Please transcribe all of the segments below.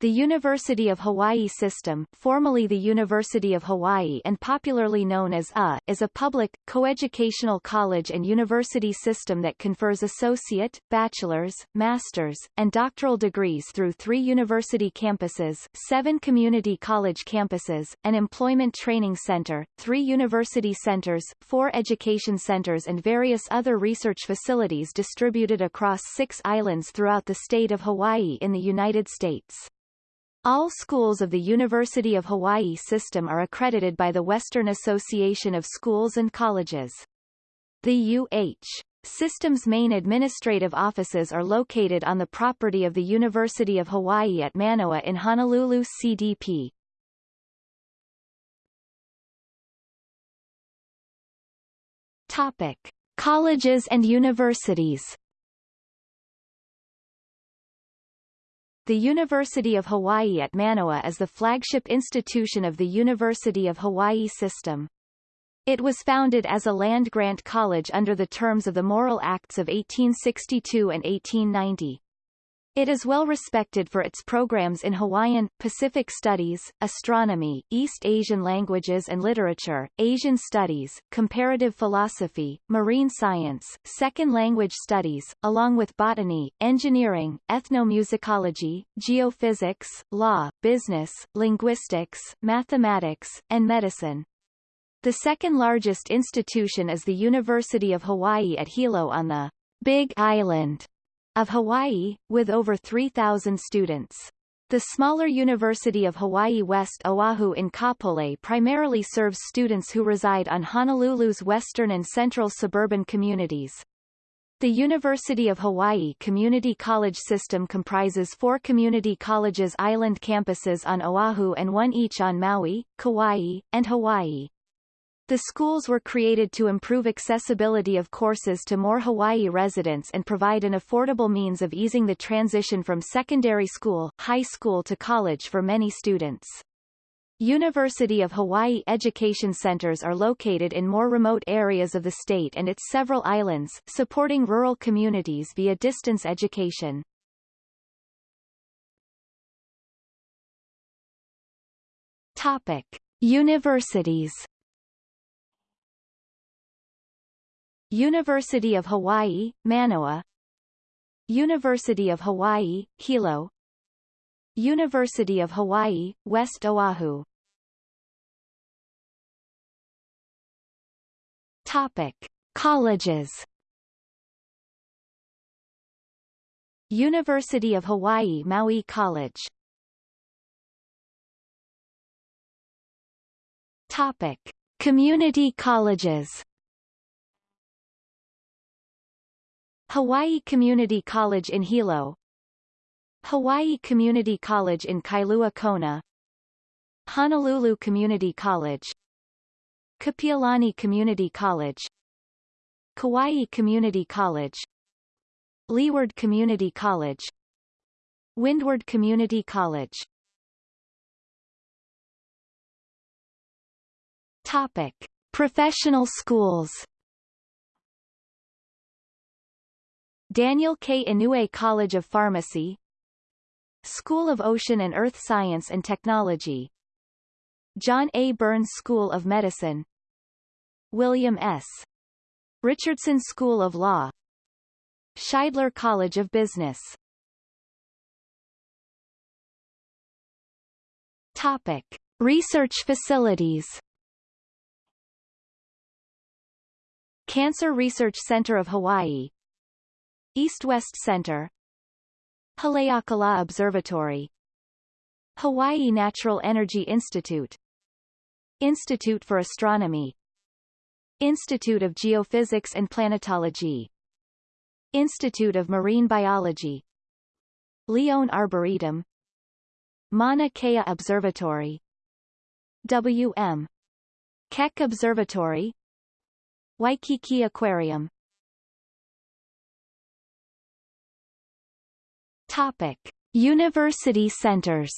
The University of Hawaii System, formerly the University of Hawaii and popularly known as UH, is a public, coeducational college and university system that confers associate, bachelor's, master's, and doctoral degrees through three university campuses, seven community college campuses, an employment training center, three university centers, four education centers and various other research facilities distributed across six islands throughout the state of Hawaii in the United States. All schools of the University of Hawaii system are accredited by the Western Association of Schools and Colleges. The UH system's main administrative offices are located on the property of the University of Hawaii at Manoa in Honolulu CDP. Topic. Colleges and universities The University of Hawaii at Manoa is the flagship institution of the University of Hawaii system. It was founded as a land-grant college under the terms of the Morrill Acts of 1862 and 1890. It is well respected for its programs in Hawaiian, Pacific Studies, Astronomy, East Asian Languages and Literature, Asian Studies, Comparative Philosophy, Marine Science, Second Language Studies, along with Botany, Engineering, Ethnomusicology, Geophysics, Law, Business, Linguistics, Mathematics, and Medicine. The second largest institution is the University of Hawaii at Hilo on the Big Island of Hawaii, with over 3,000 students. The smaller University of Hawaii West Oahu in Kapolei primarily serves students who reside on Honolulu's western and central suburban communities. The University of Hawaii Community College System comprises four community colleges island campuses on Oahu and one each on Maui, Kauai, and Hawaii. The schools were created to improve accessibility of courses to more Hawaii residents and provide an affordable means of easing the transition from secondary school, high school to college for many students. University of Hawaii education centers are located in more remote areas of the state and its several islands, supporting rural communities via distance education. Topic. Universities University of Hawaii, Manoa. University of Hawaii, Hilo. University of Hawaii, West Oahu. Topic. Colleges. University of Hawaii Maui College. Topic. Community colleges Hawaii Community College in Hilo. Hawaii Community College in Kailua Kona. Honolulu Community College. Kapiolani Community College. Kauai Community College. Leeward Community College. Windward Community College. Topic. Professional schools Daniel K. Inouye College of Pharmacy School of Ocean and Earth Science and Technology John A. Burns School of Medicine William S. Richardson School of Law Shidler College of Business Topic. Research facilities Cancer Research Center of Hawaii East-West Center. Haleakala Observatory. Hawaii Natural Energy Institute. Institute for Astronomy. Institute of Geophysics and Planetology. Institute of Marine Biology. Lyon Arboretum. Mauna Kea Observatory. W.M. Keck Observatory. Waikiki Aquarium Topic: University centers.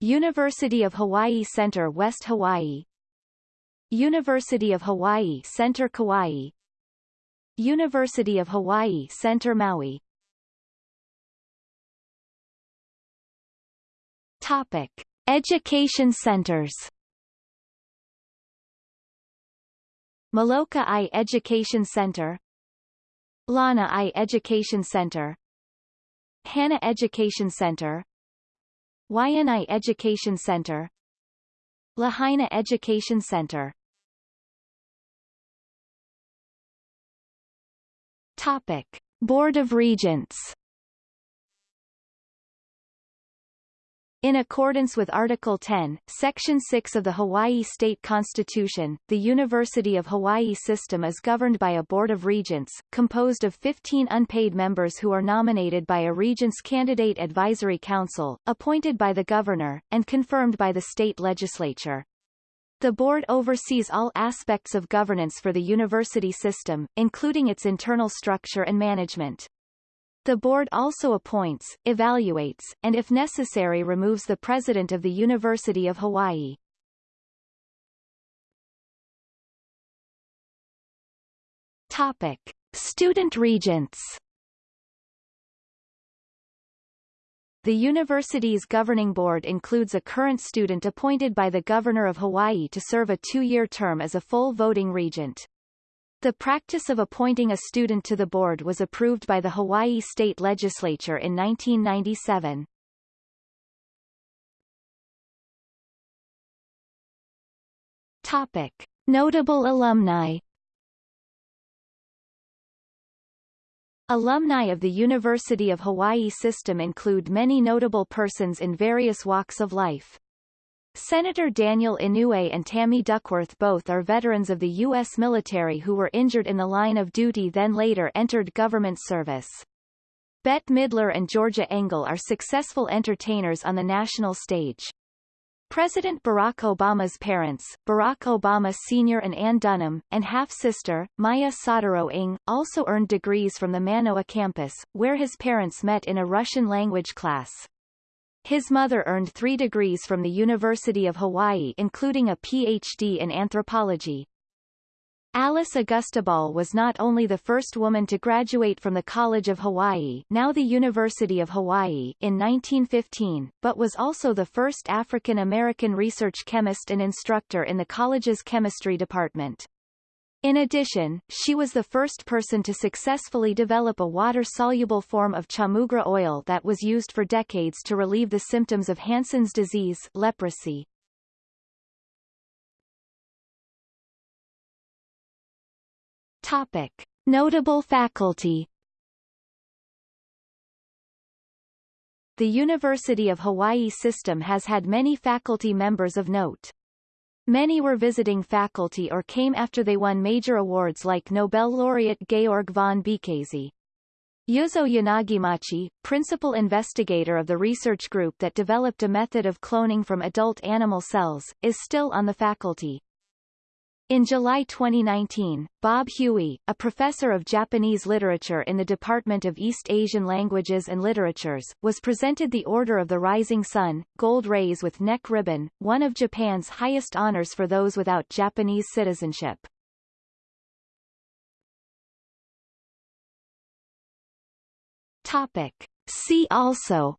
University of Hawaii Center West Hawaii. University of Hawaii Center Kauai. University of Hawaii Center Maui. Topic: Education centers. Molokai Education Center Lanai Education Center. Hana Education Center. Waianae Education Center. Lahaina Education Center. Topic. Board of Regents In accordance with Article 10, Section 6 of the Hawaii State Constitution, the University of Hawaii system is governed by a Board of Regents, composed of 15 unpaid members who are nominated by a Regents Candidate Advisory Council, appointed by the governor, and confirmed by the state legislature. The board oversees all aspects of governance for the university system, including its internal structure and management. The board also appoints, evaluates, and if necessary removes the president of the University of Hawaii. Topic. Student regents The university's governing board includes a current student appointed by the Governor of Hawaii to serve a two-year term as a full voting regent. The practice of appointing a student to the board was approved by the Hawaii State Legislature in 1997. Topic. Notable alumni Alumni of the University of Hawaii system include many notable persons in various walks of life. Senator Daniel Inouye and Tammy Duckworth both are veterans of the U.S. military who were injured in the line of duty then later entered government service. Bette Midler and Georgia Engel are successful entertainers on the national stage. President Barack Obama's parents, Barack Obama Sr. and Ann Dunham, and half-sister, Maya Soetoro-Ng, also earned degrees from the Manoa campus, where his parents met in a Russian language class. His mother earned three degrees from the University of Hawaii including a Ph.D. in anthropology. Alice Augusta Ball was not only the first woman to graduate from the College of Hawaii now the University of Hawaii in 1915, but was also the first African-American research chemist and instructor in the college's chemistry department. In addition, she was the first person to successfully develop a water-soluble form of chaulmoogra oil that was used for decades to relieve the symptoms of Hansen's disease leprosy. Topic. Notable faculty The University of Hawaii system has had many faculty members of note. Many were visiting faculty or came after they won major awards like Nobel laureate Georg von Békésy. Ryuzo Yanagimachi, principal investigator of the research group that developed a method of cloning from adult animal cells, is still on the faculty. In July 2019, Bob Huey, a professor of Japanese literature in the Department of East Asian Languages and Literatures, was presented the Order of the Rising Sun, Gold Rays with Neck Ribbon, one of Japan's highest honors for those without Japanese citizenship. Topic. See also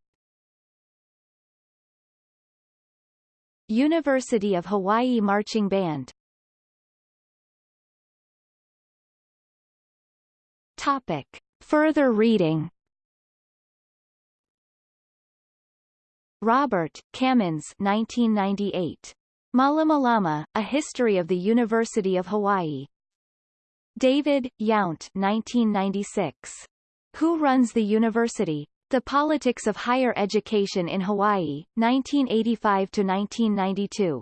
University of Hawaii Marching Band Topic. Further reading Robert, Kamins 1998. Malamalama, A History of the University of Hawaii. David, Yount 1996. Who Runs the University? The Politics of Higher Education in Hawaii, 1985-1992.